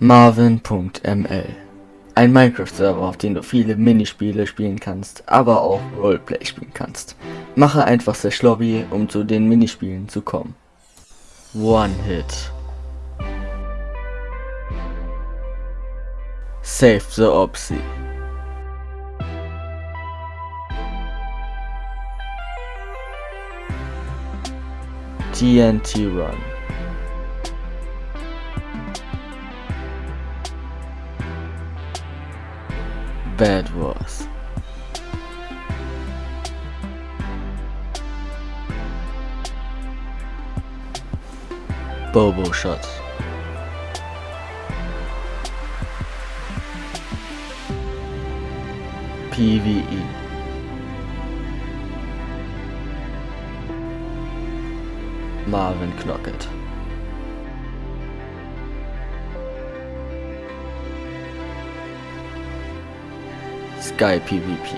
Marvin.ml Ein Minecraft-Server, auf dem du viele Minispiele spielen kannst, aber auch Roleplay spielen kannst. Mache einfach Slash Lobby, um zu den Minispielen zu kommen. One Hit Save the Opsi TNT Run Bad Wars Bobo Shot. PvE Marvin Knocket Sky PvP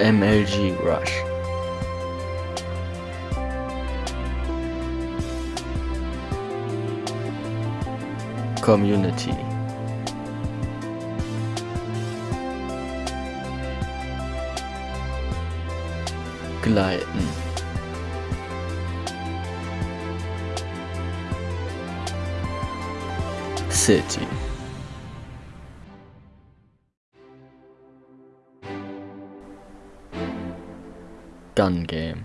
MLG Rush. Community. Gleiten City. Gun Game.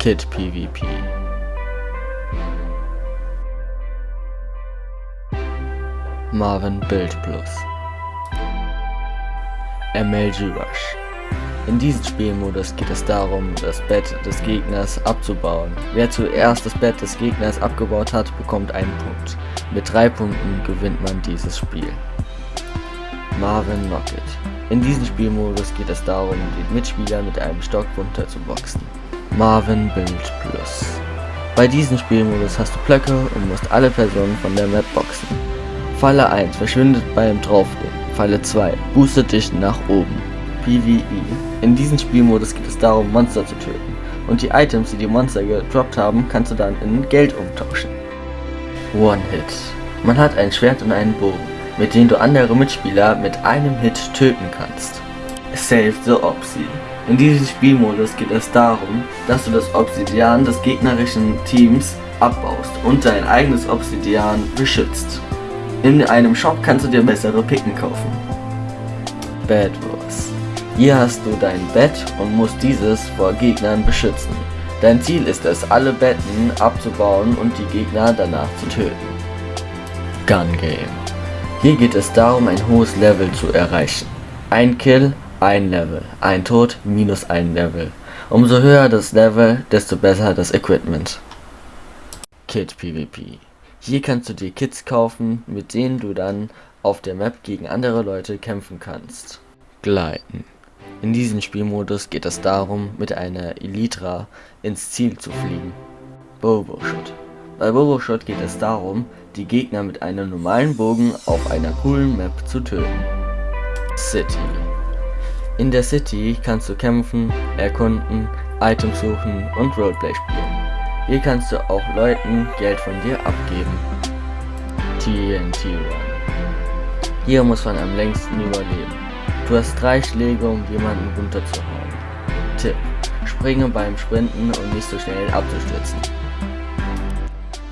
Kit PvP Marvin Build Plus MLG Rush In diesem Spielmodus geht es darum, das Bett des Gegners abzubauen. Wer zuerst das Bett des Gegners abgebaut hat, bekommt einen Punkt. Mit drei Punkten gewinnt man dieses Spiel. Marvin Rocket In diesem Spielmodus geht es darum, den Mitspieler mit einem Stock runterzuboxen. Marvin Build Plus Bei diesem Spielmodus hast du Blöcke und musst alle Personen von der Map boxen. Falle 1 verschwindet beim Draufgehen. Falle 2 boostet dich nach oben. PvE. In diesem Spielmodus geht es darum, Monster zu töten. Und die Items, die die Monster gedroppt haben, kannst du dann in Geld umtauschen. One Hit. Man hat ein Schwert und einen Bogen, mit denen du andere Mitspieler mit einem Hit töten kannst. Save the Opsi. In diesem Spielmodus geht es darum, dass du das Obsidian des gegnerischen Teams abbaust und dein eigenes Obsidian beschützt. In einem Shop kannst du dir bessere Picken kaufen. Bad Wars. Hier hast du dein Bett und musst dieses vor Gegnern beschützen. Dein Ziel ist es, alle Betten abzubauen und die Gegner danach zu töten. Gun Game. Hier geht es darum, ein hohes Level zu erreichen. Ein Kill, ein Level. Ein Tod, minus ein Level. Umso höher das Level, desto besser das Equipment. Kit PvP. Hier kannst du dir Kits kaufen, mit denen du dann auf der Map gegen andere Leute kämpfen kannst. Gleiten. In diesem Spielmodus geht es darum, mit einer Elytra ins Ziel zu fliegen. Bobo Shot. Bei Bobo Shot geht es darum, die Gegner mit einem normalen Bogen auf einer coolen Map zu töten. City. In der City kannst du kämpfen, erkunden, Items suchen und Roleplay spielen. Hier kannst du auch Leuten Geld von dir abgeben. TNT Run. Hier muss man am längsten überleben. Du hast drei Schläge, um jemanden runterzuhauen. Tipp. Springe beim Sprinten und nicht so schnell abzustürzen.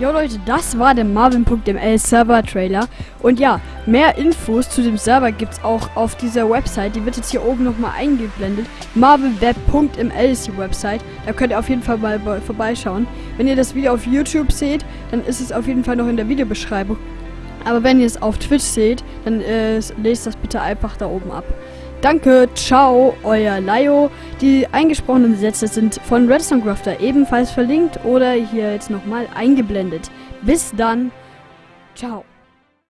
Jo Leute, das war der Marvin.ml Server Trailer. Und ja, mehr Infos zu dem Server gibt es auch auf dieser Website. Die wird jetzt hier oben nochmal eingeblendet. marvinweb.ml ist die Website. Da könnt ihr auf jeden Fall mal vorbeischauen. Wenn ihr das Video auf YouTube seht, dann ist es auf jeden Fall noch in der Videobeschreibung. Aber wenn ihr es auf Twitch seht, dann äh, lest das bitte einfach da oben ab. Danke, ciao, euer Laio. Die eingesprochenen Sätze sind von Redstone Crafter ebenfalls verlinkt oder hier jetzt nochmal eingeblendet. Bis dann, ciao.